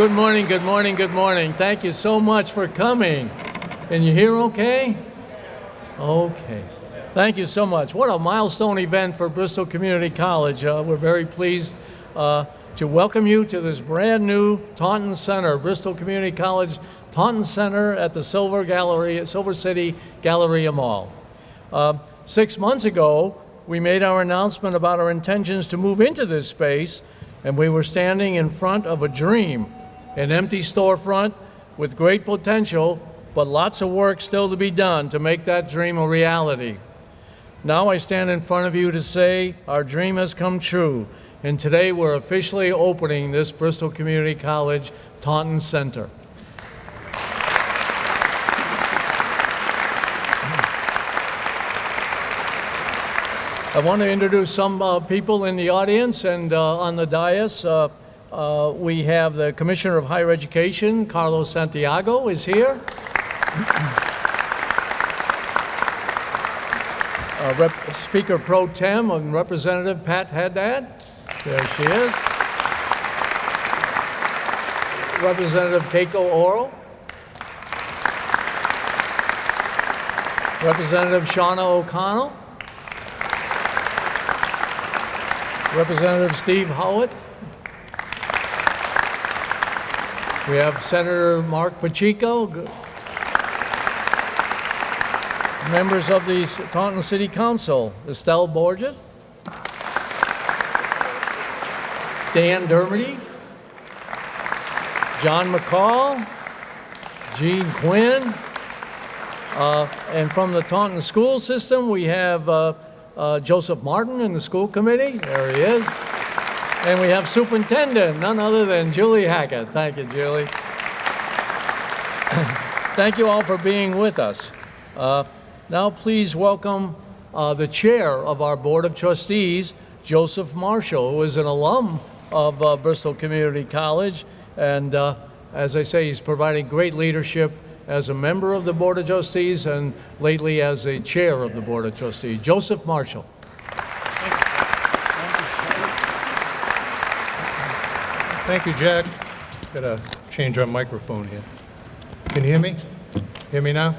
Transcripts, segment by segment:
Good morning, good morning, good morning. Thank you so much for coming. Can you hear okay? Okay. Thank you so much. What a milestone event for Bristol Community College. Uh, we're very pleased uh, to welcome you to this brand new Taunton Center, Bristol Community College Taunton Center at the Silver Gallery, Silver City Galleria Mall. Uh, six months ago, we made our announcement about our intentions to move into this space, and we were standing in front of a dream, an empty storefront with great potential, but lots of work still to be done to make that dream a reality. Now I stand in front of you to say our dream has come true, and today we're officially opening this Bristol Community College Taunton Center. I want to introduce some uh, people in the audience and uh, on the dais. Uh, uh we have the Commissioner of Higher Education, Carlos Santiago, is here. Uh, Speaker Pro Tem and Representative Pat Haddad. There she is. Representative Keiko Orrall. Representative Shauna O'Connell. Representative Steve Howitt. We have Senator Marc Pacheco, members of the Taunton City Council, Estelle Borges, Dan Dermody, John McCall, Gene Quinn, uh, and from the Taunton school system, we have uh, uh, Joseph Martin in the school committee. There he is. And we have superintendent, none other than Julie Hackett. Thank you, Julie. Thank you all for being with us. Uh, now please welcome uh, the chair of our Board of Trustees, Joseph Marshall, who is an alum of uh, Bristol Community College. And uh, as I say, he's providing great leadership as a member of the Board of Trustees and lately as a chair of the Board of Trustees. Joseph Marshall. Thank you, Jack. Got to change our microphone here. Can you hear me? Hear me now?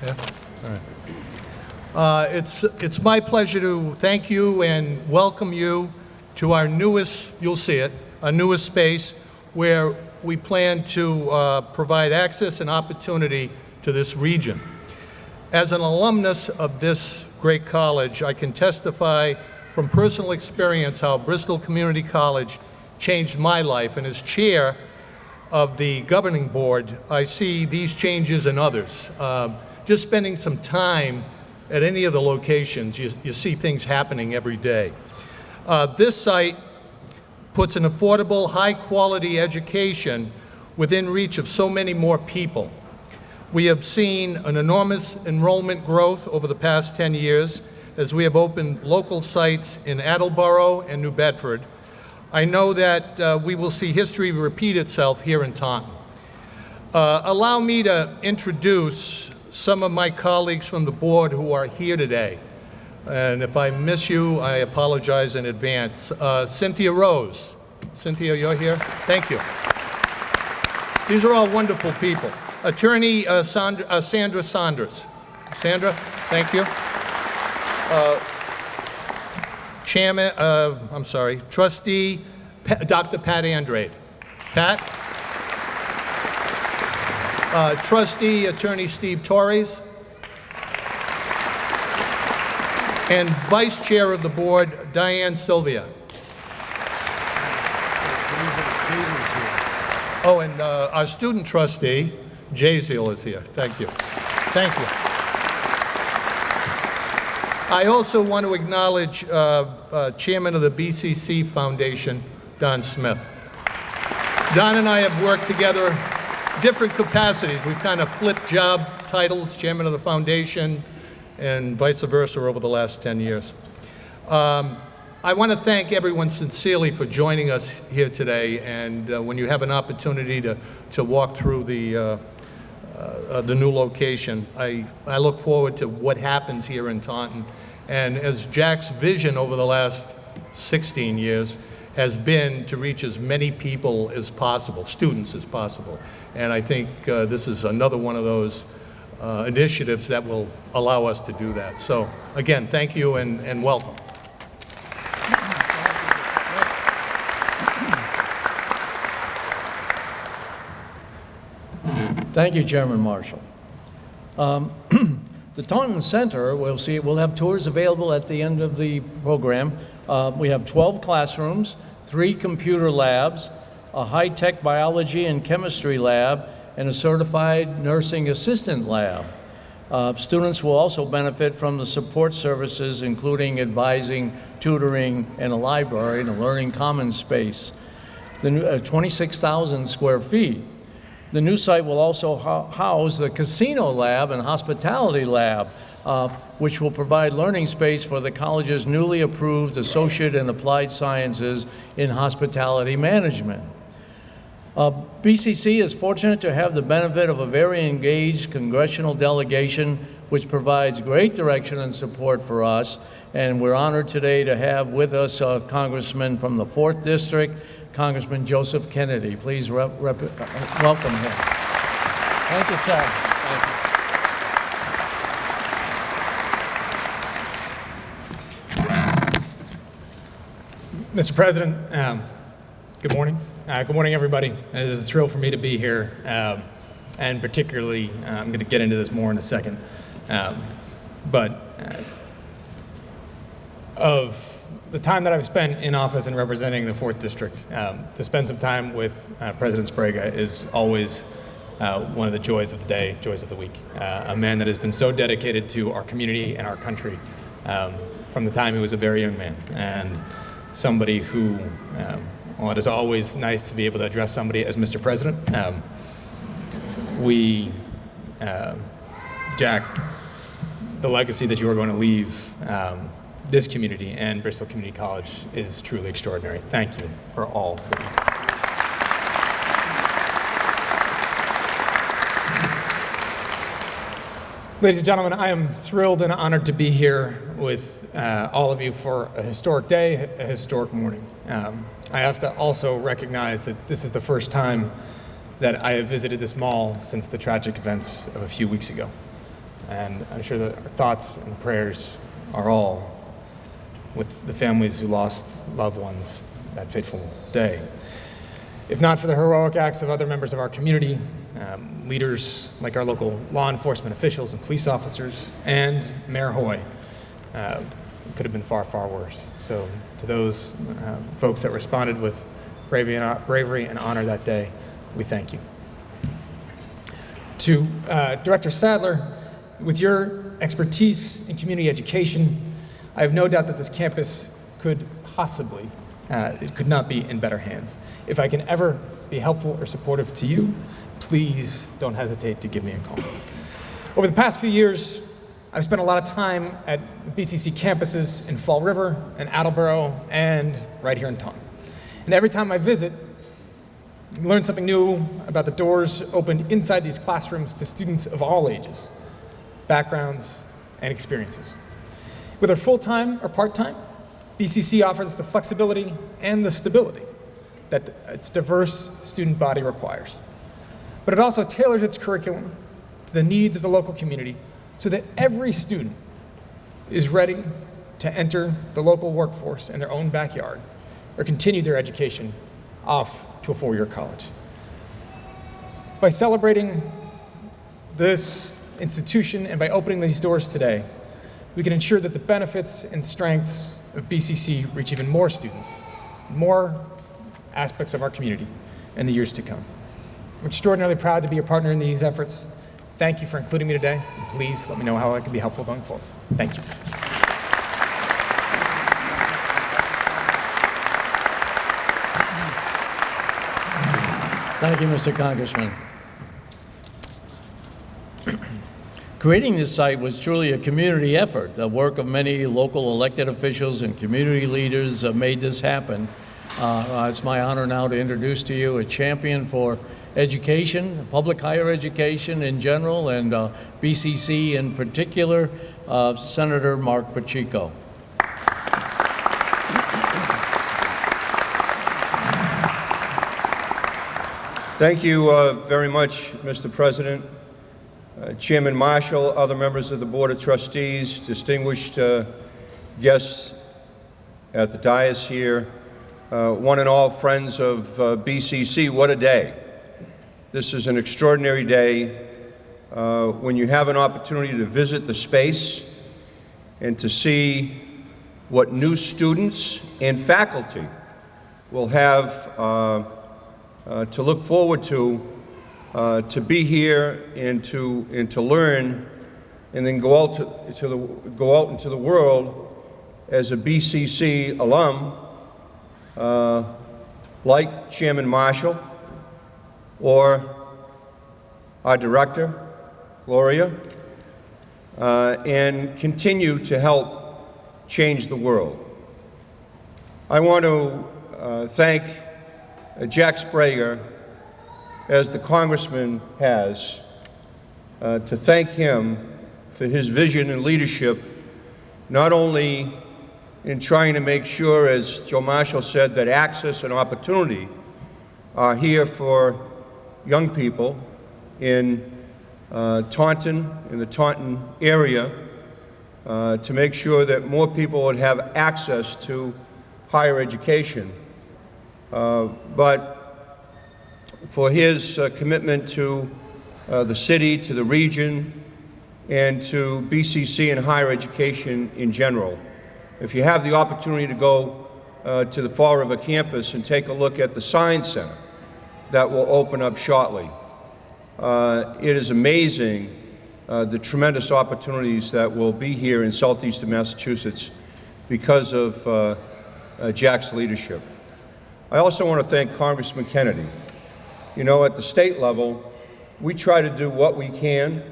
Yeah? All right. Uh, it's, it's my pleasure to thank you and welcome you to our newest, you'll see it, our newest space where we plan to uh, provide access and opportunity to this region. As an alumnus of this great college, I can testify from personal experience how Bristol Community College changed my life. And as chair of the governing board, I see these changes in others. Uh, just spending some time at any of the locations, you, you see things happening every day. Uh, this site puts an affordable, high-quality education within reach of so many more people. We have seen an enormous enrollment growth over the past 10 years as we have opened local sites in Attleboro and New Bedford. I know that uh, we will see history repeat itself here in Taunton. Uh, allow me to introduce some of my colleagues from the board who are here today. And if I miss you, I apologize in advance. Uh, Cynthia Rose. Cynthia, you're here? Thank you. These are all wonderful people. Attorney uh, Sandra, uh, Sandra, Saunders. Sandra, thank you. Chairman, uh, I'm sorry, Trustee pa Dr. Pat Andrade. Pat? Uh, Trustee Attorney Steve Torres. and Vice Chair of the Board, Diane Sylvia. Oh, and uh, our student trustee, Jay Zeal is here. Thank you. Thank you. I also want to acknowledge uh, uh, Chairman of the BCC Foundation, Don Smith. Don and I have worked together different capacities. We've kind of flipped job titles, Chairman of the Foundation, and vice versa over the last 10 years. Um, I want to thank everyone sincerely for joining us here today, and uh, when you have an opportunity to, to walk through the, uh, uh, the new location, I, I look forward to what happens here in Taunton. And as Jack's vision over the last 16 years has been to reach as many people as possible, students as possible. And I think uh, this is another one of those uh, initiatives that will allow us to do that. So again, thank you and, and welcome. Thank you, Chairman Marshall. Um, The Taunton Center, we'll see, we'll have tours available at the end of the program. Uh, We have 12 classrooms, three computer labs, a high-tech biology and chemistry lab, and a certified nursing assistant lab. Uh, Students will also benefit from the support services, including advising, tutoring, and a library and a learning commons space. The uh, 26,000 square feet. The new site will also hou- house the casino lab and hospitality lab, uh, which will provide learning space for the college's newly approved Associate in Applied Sciences in Hospitality Management. Uh, BCC is fortunate to have the benefit of a very engaged congressional delegation which provides great direction and support for us. And we're honored today to have with us a Congressman from the 4th District, Congressman Joseph Kennedy. Please rep- rep- uh, welcome him. Thank you, sir. Thank you. Mr. President, um, good morning. Uh, good morning, everybody. It is a thrill for me to be here, um, and particularly, uh, I'm going to get into this more in a second. Um, but uh, of the time that I've spent in office and representing the Fourth District, um, to spend some time with uh, President Sbrega is always uh, one of the joys of the day, joys of the week. Uh, a man that has been so dedicated to our community and our country um, from the time he was a very young man, and somebody who, um, well, it is always nice to be able to address somebody as Mr. President. Um, we, uh, Jack, the legacy that you are going to leave um, this community and Bristol Community College is truly extraordinary. Thank you for all Ladies and gentlemen, I am thrilled and honored to be here with uh, all of you for a historic day, a historic morning. Um, I have to also recognize that this is the first time that I have visited this mall since the tragic events of a few weeks ago. And I'm sure that our thoughts and prayers are all with the families who lost loved ones that fateful day. If not for the heroic acts of other members of our community, um, leaders like our local law enforcement officials and police officers, and Mayor Hoye, uh, it could have been far, far worse. So, to those uh, folks that responded with bravery and, bravery and honor that day, we thank you. To uh, Director Sadler, with your expertise in community education, I have no doubt that this campus could possibly, uh, it could not be in better hands. If I can ever be helpful or supportive to you, please don't hesitate to give me a call. Over the past few years, I've spent a lot of time at BCC campuses in Fall River and Attleboro and right here in Taunton. And every time I visit, learn something new about the doors opened inside these classrooms to students of all ages, backgrounds, and experiences. Whether full-time or part-time, BCC offers the flexibility and the stability that its diverse student body requires. But it also tailors its curriculum to the needs of the local community so that every student is ready to enter the local workforce in their own backyard or continue their education off to a four-year college. By celebrating this institution and by opening these doors today, we can ensure that the benefits and strengths of BCC reach even more students, more aspects of our community in the years to come. I'm extraordinarily proud to be a partner in these efforts. Thank you for including me today, and please let me know how I can be helpful going forward. Thank you. Thank you, Mr. Congressman. Creating this site was truly a community effort. The work of many local elected officials and community leaders made this happen. Uh, it's my honor now to introduce to you a champion for education, public higher education in general, and uh, BCC in particular, uh, Senator Marc Pacheco. Thank you uh, very much, Mr. President uh, Chairman Marshall, other members of the Board of Trustees, distinguished uh, guests at the dais here, uh, one and all friends of uh, BCC, what a day. This is an extraordinary day uh, when you have an opportunity to visit the space and to see what new students and faculty will have uh, to look forward to, uh, to be here and to, and to learn, and then go out, to, to the, go out into the world as a BCC alum, uh, like Chairman Marshall or our director, Gloria, uh, and continue to help change the world. I want to uh, thank Jack Sbrega, as the congressman has, uh, to thank him for his vision and leadership, not only in trying to make sure, as Joe Marshall said, that access and opportunity are here for young people in uh, Taunton, in the Taunton area, uh, to make sure that more people would have access to higher education. Uh, but for his uh, commitment to uh, the city, to the region, and to BCC and higher education in general. If you have the opportunity to go uh, to the Fall River campus and take a look at the Science Center that will open up shortly, uh, it is amazing uh, the tremendous opportunities that will be here in southeastern Massachusetts because of uh, Jack's leadership. I also want to thank Congressman Kennedy. You know, at the state level, we try to do what we can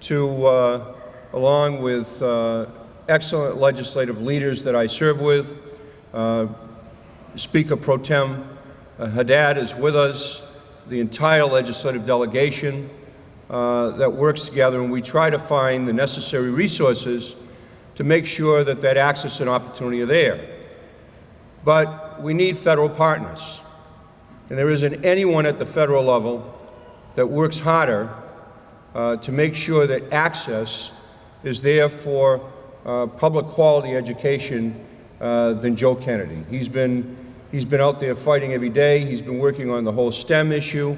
to, uh, along with uh, excellent legislative leaders that I serve with, uh, Speaker Pro Tem uh, Haddad is with us, the entire legislative delegation uh, that works together, and we try to find the necessary resources to make sure that that access and opportunity are there. But we need federal partners. And there isn't anyone at the federal level that works harder uh, to make sure that access is there for uh, public quality education uh, than Joe Kennedy. He's been, he's been out there fighting every day. He's been working on the whole STEM issue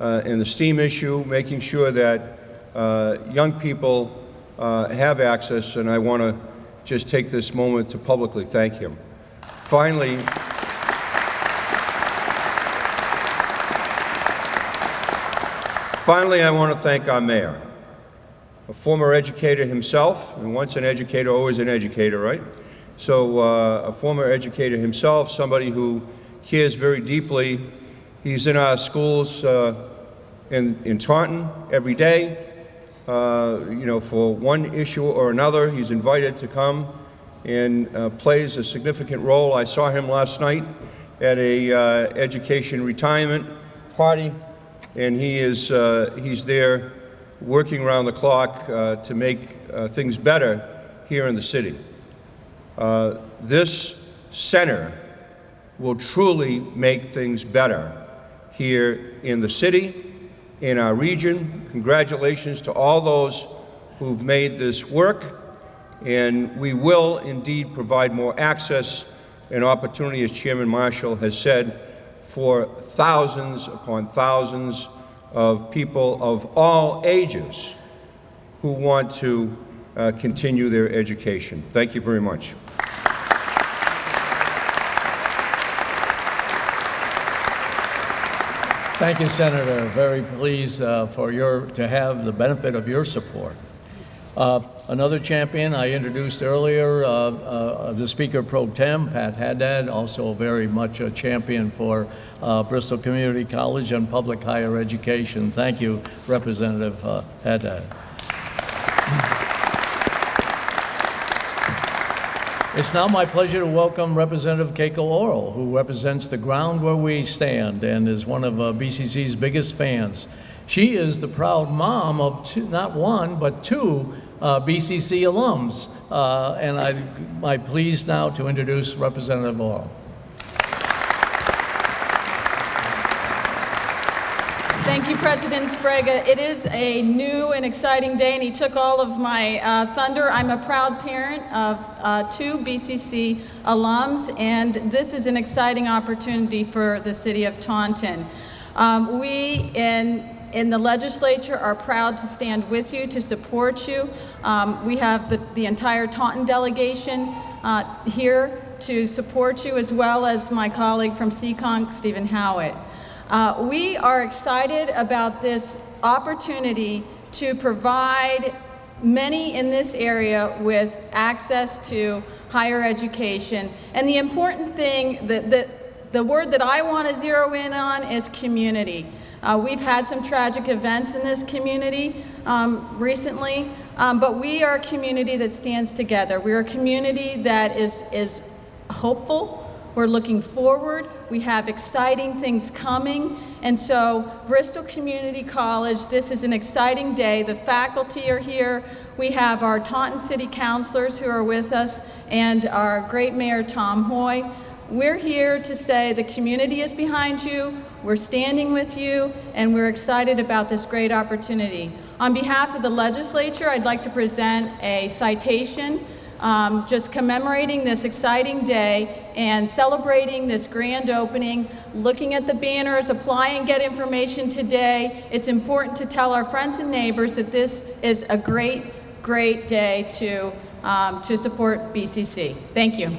uh, and the STEAM issue, making sure that uh, young people uh, have access, and I want to just take this moment to publicly thank him. Finally, finally, I want to thank our mayor, a former educator himself, and once an educator, always an educator, right? So uh, a former educator himself, somebody who cares very deeply. He's in our schools uh, in, in Taunton every day. Uh, you know, for one issue or another, he's invited to come and uh, plays a significant role. I saw him last night at a uh, education retirement party, and he is uh, he's there working around the clock uh, to make uh, things better here in the city. This center will truly make things better here in the city, in our region. Congratulations to all those who've made this work and we will indeed provide more access and opportunity, as Chairman Marshall has said, for thousands upon thousands of people of all ages who want to uh, continue their education. Thank you very much. Thank you, Senator. Very pleased uh, for your, to have the benefit of your support. Uh, Another champion I introduced earlier, uh, uh, the Speaker Pro Tem, Pat Haddad, also very much a champion for uh, Bristol Community College and public higher education. Thank you, Representative uh, Haddad. It's now my pleasure to welcome Representative Keiko Orrall, who represents the ground where we stand and is one of uh, BCC's biggest fans. She is the proud mom of two, not one, but two uh, BCC alums. Uh, and I, I'm pleased now to introduce Representative Orrall. Thank you, President Sbrega. It is a new and exciting day, and he took all of my uh, thunder. I'm a proud parent of uh, two BCC alums, and this is an exciting opportunity for the city of Taunton. Um, we in in the legislature are proud to stand with you, to support you. Um, we have the, the entire Taunton delegation uh, here to support you, as well as my colleague from Seekonk, Stephen Howitt. Uh, we are excited about this opportunity to provide many in this area with access to higher education. And the important thing, that the, the word that I want to zero in on is community. Uh, we've had some tragic events in this community um, recently, um, but we are a community that stands together. We're a community that is, is hopeful. We're looking forward. We have exciting things coming. And so, Bristol Community College, this is an exciting day. The faculty are here. We have our Taunton City Councilors who are with us and our great Mayor Tom Hoye. We're here to say the community is behind you, we're standing with you, and we're excited about this great opportunity. On behalf of the legislature, I'd like to present a citation um, just commemorating this exciting day and celebrating this grand opening, looking at the banners, apply and get information today. It's important to tell our friends and neighbors that this is a great, great day to, um, to support BCC. Thank you.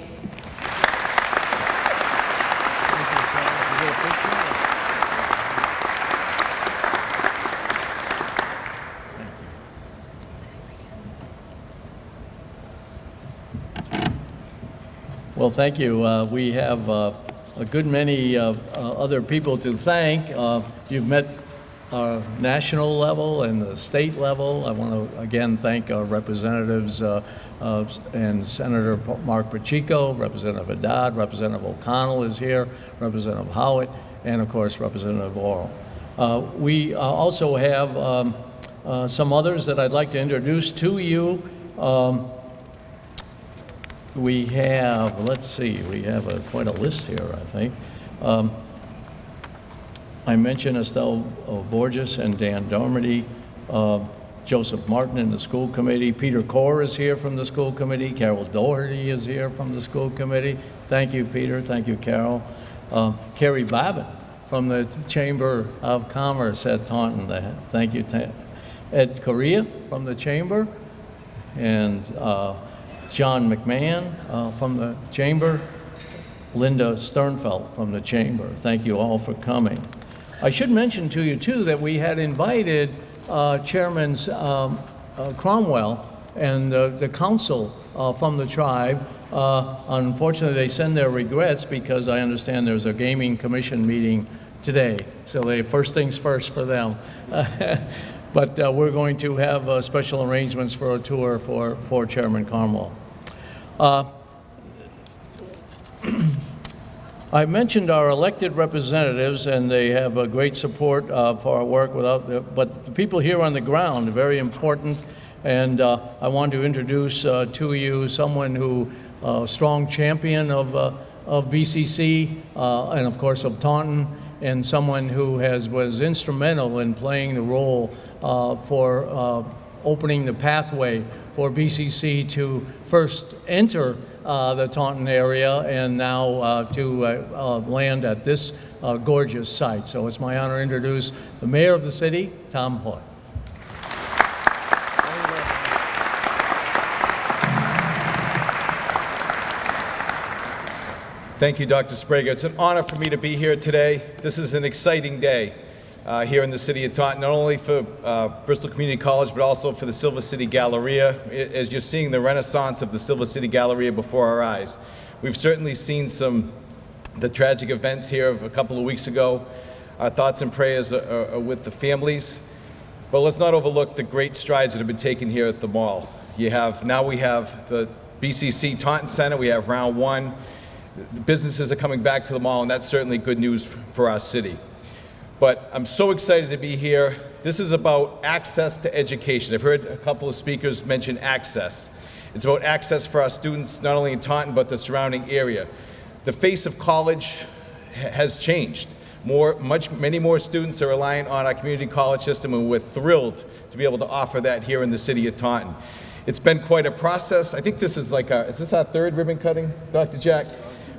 Well, thank you. Uh, we have uh, a good many uh, uh, other people to thank. Uh, you've met our national level and the state level. I want to again thank our representatives uh, and Senator Marc Pacheco, Representative Haddad, Representative O'Connell is here, Representative Howitt, and of course Representative Orrall. We also have um, some others that I'd like to introduce to you. Um, we have, let's see, we have a, quite a list here, I think. Um, I mentioned Estelle uh, Borges and Dan Dermody, uh, Joseph Martin in the school committee, Peter Core is here from the school committee, Carol Doherty is here from the school committee. Thank you, Peter. Thank you, Carol. Uh, Carrie Babbitt from the Chamber of Commerce at Taunton. Thank you, Ed Correa from the Chamber, and uh, John McMahon uh, from the Chamber, Linda Sternfeld from the Chamber. Thank you all for coming. I should mention to you, too, that we had invited uh, Chairman's um, uh, Cromwell and the council uh, from the tribe. Uh, unfortunately, they send their regrets because I understand there's a gaming commission meeting today. So they first things first for them. but uh, we're going to have uh, special arrangements for a tour for, for Chairman Cromwell. Uh, I mentioned our elected representatives, and they have a great support uh, for our work. Without, the, but the people here on the ground are very important, and uh, I want to introduce uh, to you someone who, uh, strong champion of uh, of BCC, uh, and of course of Taunton, and someone who has was instrumental in playing the role for opening the pathway for BCC to first enter uh, the Taunton area and now uh, to uh, uh land at this uh, gorgeous site. So it's my honor to introduce the mayor of the city, Tom Hoye. Thank you, Dr. Sbrega. It's an honor for me to be here today. This is an exciting day uh, here in the city of Taunton, not only for uh, Bristol Community College, but also for the Silver City Galleria, as you're seeing the renaissance of the Silver City Galleria before our eyes. We've certainly seen some the tragic events here of a couple of weeks ago. Our thoughts and prayers are, are, are with the families, but let's not overlook the great strides that have been taken here at the mall. You have, now we have the BCC Taunton Center, we have round one. The businesses are coming back to the mall, and that's certainly good news for our city but I'm so excited to be here. This is about access to education. I've heard a couple of speakers mention access. It's about access for our students, not only in Taunton, but the surrounding area. The face of college has changed. More, much, many more students are relying on our community college system, and we're thrilled to be able to offer that here in the city of Taunton. It's been quite a process. I think this is like, our, is this our third ribbon cutting, Dr. Jack?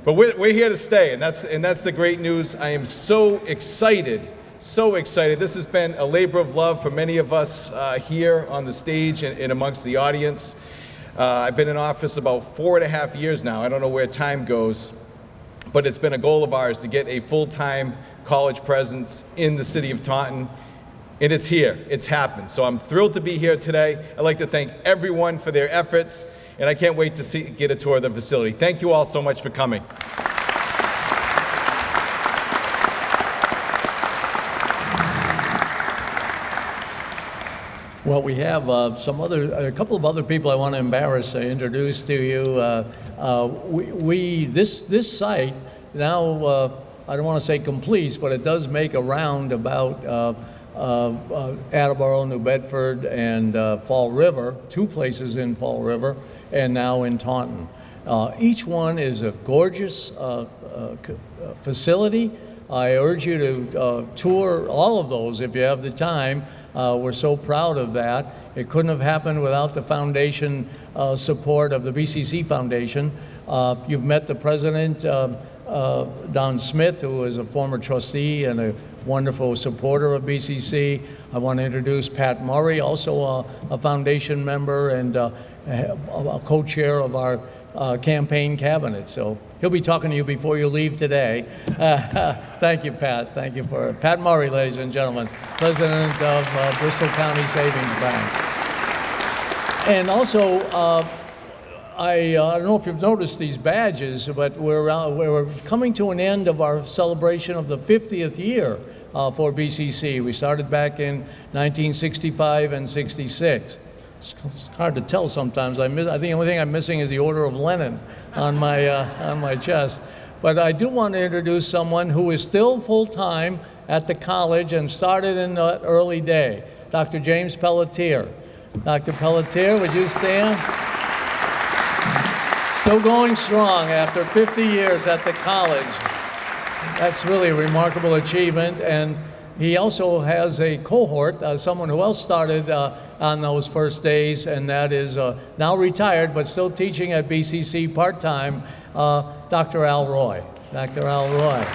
But we're, we're here to stay, and that's, and that's the great news. I am so excited, so excited. This has been a labor of love for many of us uh, here on the stage and, and amongst the audience. Uh, I've been in office about four and a half years now. I don't know where time goes, but it's been a goal of ours to get a full-time college presence in the city of Taunton. And it's here, it's happened. So I'm thrilled to be here today. I'd like to thank everyone for their efforts, and I can't wait to see, get a tour of the facility. Thank you all so much for coming. Well, we have uh, some other, a couple of other people I want to embarrass, uh, introduce to you. Uh, uh, we, we, this, this site now, uh, I don't want to say completes, but it does make a round about Attleboro, New Bedford, and Fall River, two places in Fall River, and now in Taunton. Uh, each one is a gorgeous uh, uh, facility. I urge you to tour all of those if you have the time. Uh, we're so proud of that. It couldn't have happened without the foundation uh, support of the BCC Foundation. Uh, you've met the president, Don Smith, who is a former trustee and a wonderful supporter of BCC. I want to introduce Pat Murray, also a, a foundation member and uh, a, a co-chair of our uh, campaign cabinet. So he'll be talking to you before you leave today. thank you, Pat. Thank you for Pat Murray, ladies and gentlemen, president of uh, Bristol County Savings Bank. And also, uh, I, uh, I don't know if you've noticed these badges, but we're, uh, we're coming to an end of our celebration of the 50th year uh, for BCC. We started back in 1965 and 66. It's hard to tell sometimes. I, miss, I think the only thing I'm missing is the Order of Lenin on my, uh, on my chest. But I do want to introduce someone who is still full-time at the college and started in the early day, Dr. James Pelletier. Dr. Pelletier, would you stand? Still going strong after 50 years at the college. That's really a remarkable achievement. And he also has a cohort, uh, someone who else started uh, on those first days, and that is uh, now retired but still teaching at BCC part time, uh, Dr. Al Roy. Dr. Al Roy.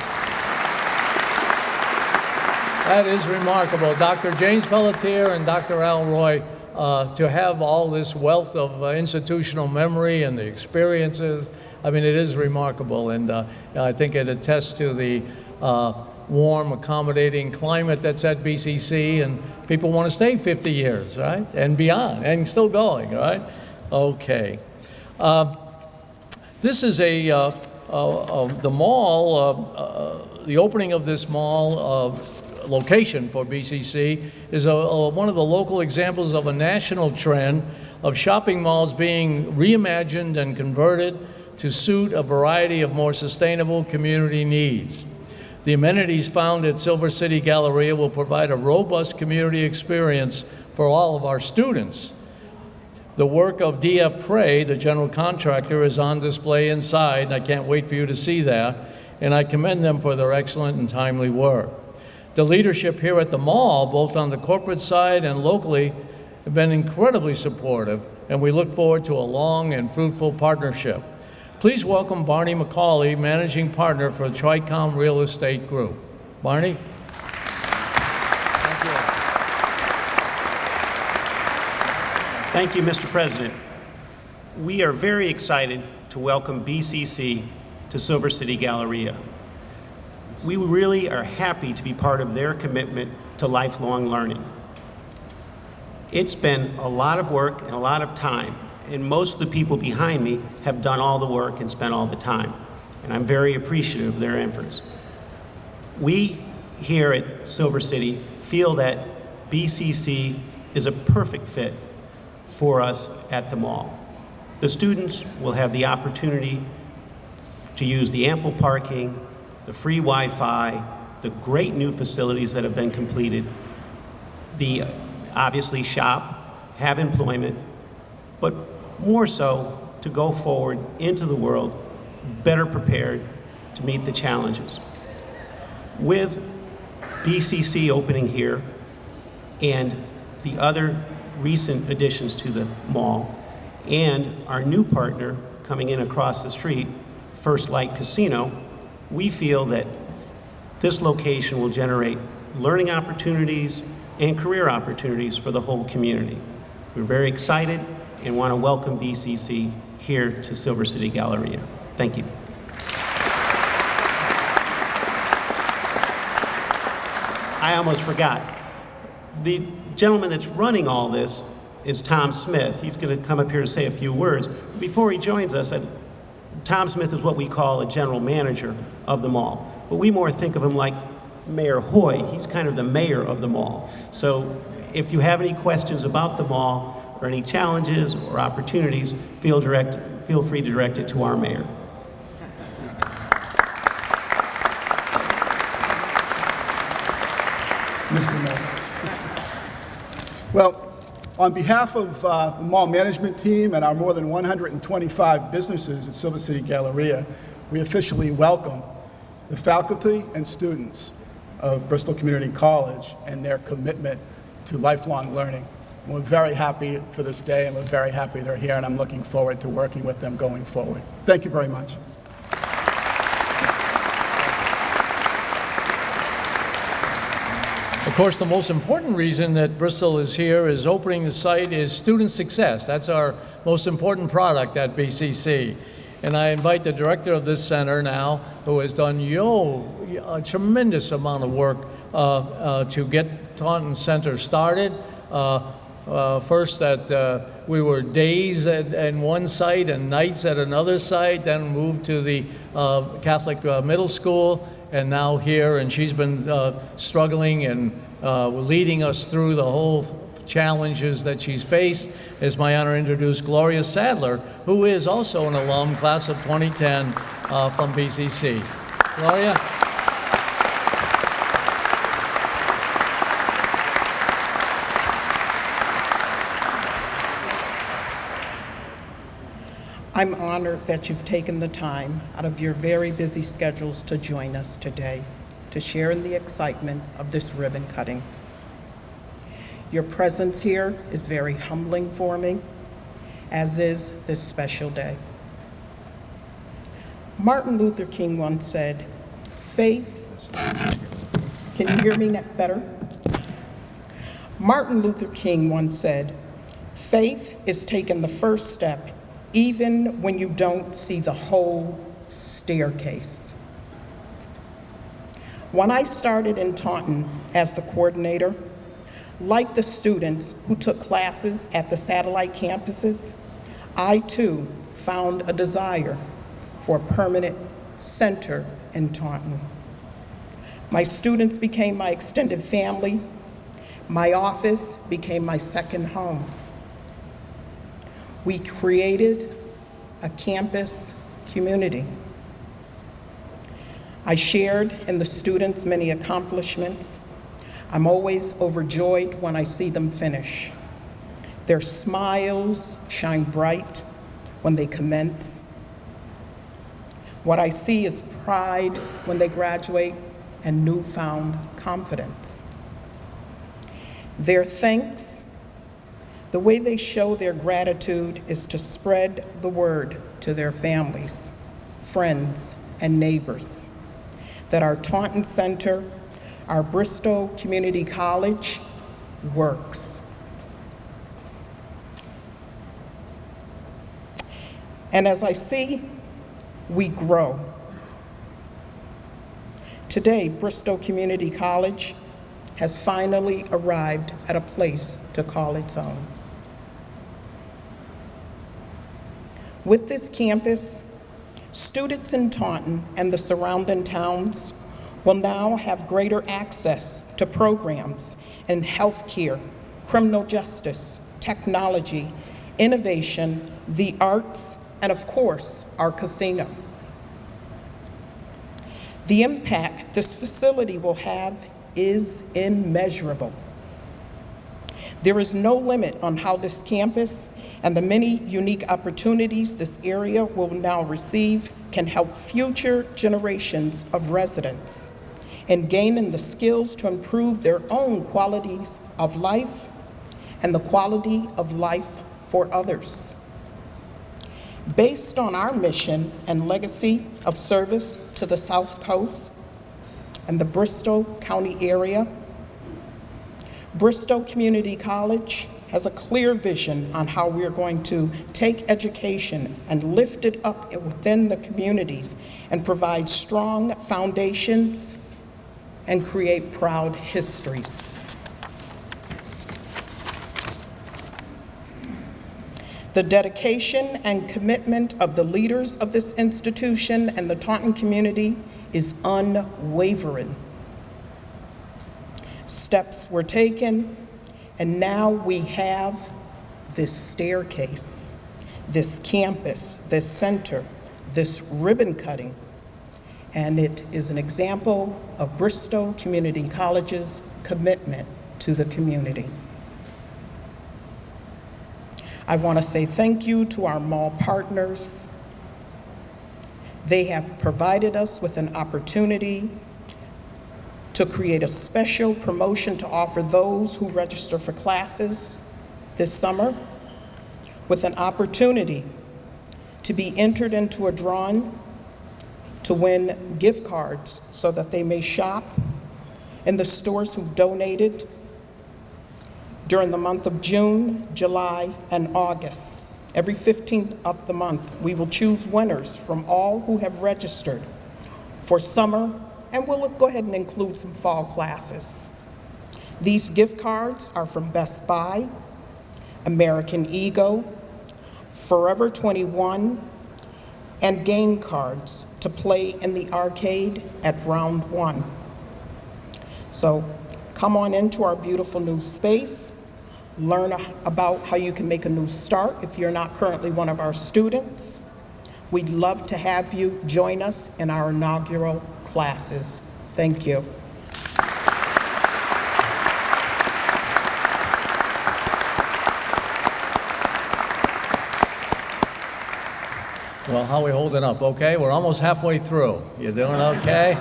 That is remarkable. Dr. James Pelletier and Dr. Al Roy, uh, to have all this wealth of uh, institutional memory and the experiences, I mean, it is remarkable. And uh, I think it attests to the uh, warm, accommodating climate that's at BCC, and people want to stay 50 years, right? And beyond, and still going, right? Okay. Uh, this is a, uh, uh, the mall, uh, the opening of this mall location for BCC is a, a- one of the local examples of a national trend of shopping malls being reimagined and converted to suit a variety of more sustainable community needs. The amenities found at Silver City Galleria will provide a robust community experience for all of our students. The work of DF Pray, the general contractor, is on display inside, and I can't wait for you to see that, and I commend them for their excellent and timely work. The leadership here at the mall, both on the corporate side and locally, have been incredibly supportive, and we look forward to a long and fruitful partnership. Please welcome Barney McCauley, Managing Partner for Tricom Real Estate Group. Barney? Thank you, Thank you, Mr. President. We are very excited to welcome BCC to Silver City Galleria. We really are happy to be part of their commitment to lifelong learning. It's been a lot of work and a lot of time, and most of the people behind me have done all the work and spent all the time, and I'm very appreciative of their efforts. We here at Silver City feel that BCC is a perfect fit for us at the mall. The students will have the opportunity to use the ample parking, the free Wi-Fi, the great new facilities that have been completed, the obviously shop, have employment, but more so to go forward into the world better prepared to meet the challenges. With BCC opening here and the other recent additions to the mall, and our new partner coming in across the street, First Light Casino, we feel that this location will generate learning opportunities and career opportunities for the whole community. We're very excited and want to welcome BCC here to Silver City Galleria. Thank you. I almost forgot. The gentleman that's running all this is Tom Smith. He's going to come up here to say a few words. Before he joins us, I, Tom Smith is what we call a general manager of the mall, but we more think of him like Mayor Hoye. He's kind of the mayor of the mall. So if you have any questions about the mall or any challenges or opportunities, feel, direct, feel free to direct it to our mayor. Mr. Mayor. Well, on behalf of uh, the mall management team and our more than 125 businesses at Silver City Galleria, we officially welcome the faculty and students of Bristol Community College and their commitment to lifelong learning. And we're very happy for this day, and we're very happy they're here, and I'm looking forward to working with them going forward. Thank you very much. Course, the most important reason that Bristol is here is opening the site is student success. That's our most important product at BCC. And I invite the director of this center now, who has done yo, a tremendous amount of work uh, uh, to get Taunton Center started. Uh, uh, first that uh, we were days at, at one site and nights at another site, then moved to the uh, Catholic middle school, and now here. And she's been struggling and uh, leading us through the whole challenges that she's faced. It's my honor to introduce Gloria Sadler, who is also an alum, class of 2010 uh, from BCC. Gloria? I'm honored that you've taken the time out of your very busy schedules to join us today to share in the excitement of this ribbon cutting. Your presence here is very humbling for me, as is this special day. Martin Luther King once said, faith, can you hear me better? Martin Luther King once said, faith is taking the first step even when you don't see the whole staircase. When I started in Taunton as the coordinator, like the students who took classes at the satellite campuses, I too found a desire for a permanent center in Taunton. My students became my extended family. My office became my second home. We created a campus community. I shared in the students' many accomplishments. I'm always overjoyed when I see them finish. Their smiles shine bright when they commence. What I see is pride when they graduate and newfound confidence. Their thanks, the way they show their gratitude is to spread the word to their families, friends, and neighbors that our Taunton Center, our Bristol Community College works. And as I see, we grow. Today, Bristol Community College has finally arrived at a place to call its own. With this campus, students in Taunton and the surrounding towns will now have greater access to programs in healthcare, criminal justice, technology, innovation, the arts, and of course, our casino. The impact this facility will have is immeasurable. There is no limit on how this campus and the many unique opportunities this area will now receive can help future generations of residents in gaining the skills to improve their own qualities of life and the quality of life for others. Based on our mission and legacy of service to the South Coast and the Bristol County area, Bristol Community College has a clear vision on how we're going to take education and lift it up within the communities and provide strong foundations and create proud histories. The dedication and commitment of the leaders of this institution and the Taunton community is unwavering. Steps were taken, and now we have this staircase, this campus, this center, this ribbon cutting, and it is an example of Bristol Community College's commitment to the community. I want to say thank you to our mall partners. They have provided us with an opportunity to create a special promotion to offer those who register for classes this summer with an opportunity to be entered into a drawing to win gift cards so that they may shop in the stores who've donated during the month of June, July, and August. Every 15th of the month, we will choose winners from all who have registered for summer, and we'll go ahead and include some fall classes. These gift cards are from Best Buy, American Eagle, Forever 21, and game cards to play in the arcade at round one. So come on into our beautiful new space, learn about how you can make a new start if you're not currently one of our students. We'd love to have you join us in our inaugural classes. Thank you. Well, how are we holding up? Okay, we're almost halfway through. You doing okay?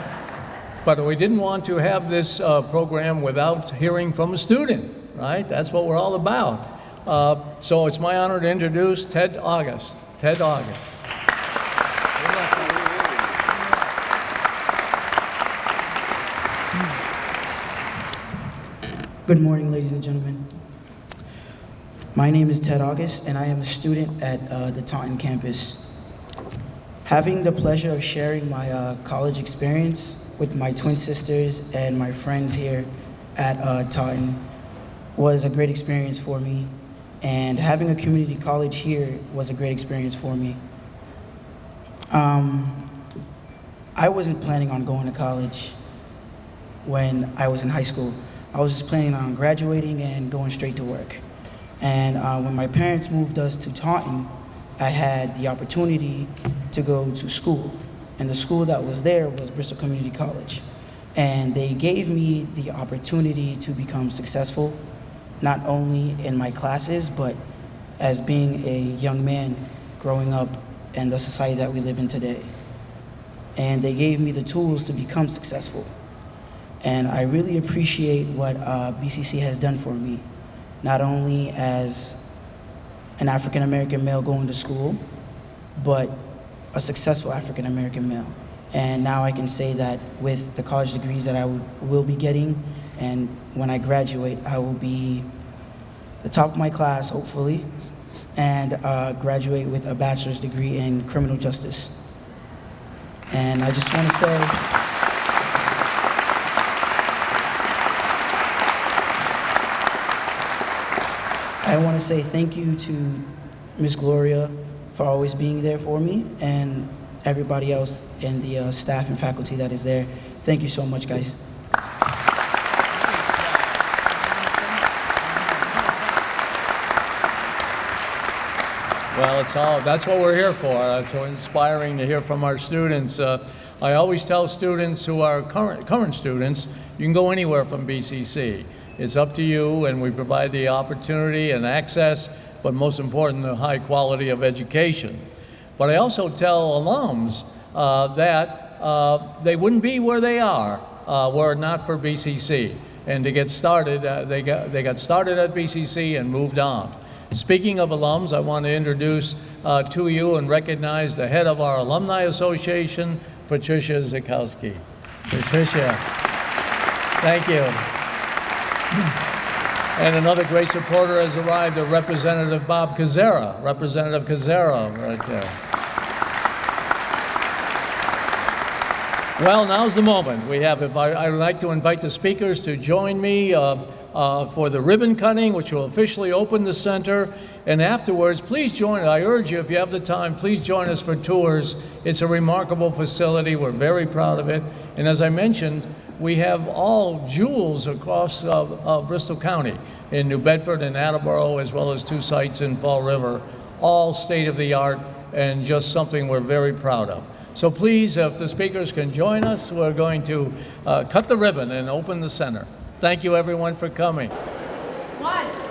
But we didn't want to have this uh, program without hearing from a student, right? That's what we're all about. Uh, so it's my honor to introduce Ted August. Ted August. Good morning, ladies and gentlemen. My name is Ted August, and I am a student at uh, the Taunton campus. Having the pleasure of sharing my uh, college experience with my twin sisters and my friends here at uh, Taunton was a great experience for me. And having a community college here was a great experience for me. Um, I wasn't planning on going to college when I was in high school. I was just planning on graduating and going straight to work. And uh, when my parents moved us to Taunton, I had the opportunity to go to school. And the school that was there was Bristol Community College. And they gave me the opportunity to become successful, not only in my classes, but as being a young man growing up in the society that we live in today. And they gave me the tools to become successful. And I really appreciate what uh, BCC has done for me, not only as an African American male going to school, but a successful African American male. And now I can say that with the college degrees that I will be getting, and when I graduate, I will be the top of my class, hopefully, and uh, graduate with a bachelor's degree in criminal justice. And I just want to say, I want to say thank you to Miss Gloria for always being there for me and everybody else in the uh, staff and faculty that is there. Thank you so much, guys. Well, it's all, that's what we're here for. It's so inspiring to hear from our students. Uh, I always tell students who are current, current students, you can go anywhere from BCC. It's up to you, and we provide the opportunity and access, but most important, the high quality of education. But I also tell alums uh, that uh, they wouldn't be where they are uh, were not for BCC. And to get started, uh, they, got, they got started at BCC and moved on. Speaking of alums, I want to introduce uh, to you and recognize the head of our Alumni Association, Patricia Zikowski. Patricia, thank you. And another great supporter has arrived, uh, Representative Bob Koczera. Representative Koczera, right there. Well, now's the moment. We have, I would like to invite the speakers to join me uh, uh, for the ribbon cutting, which will officially open the center. And afterwards, please join, I urge you, if you have the time, please join us for tours. It's a remarkable facility. We're very proud of it. And as I mentioned, we have all jewels across uh, uh, Bristol County, in New Bedford and Attleboro, as well as two sites in Fall River, all state-of-the-art and just something we're very proud of. So please, if the speakers can join us, we're going to uh, cut the ribbon and open the center. Thank you, everyone, for coming. One.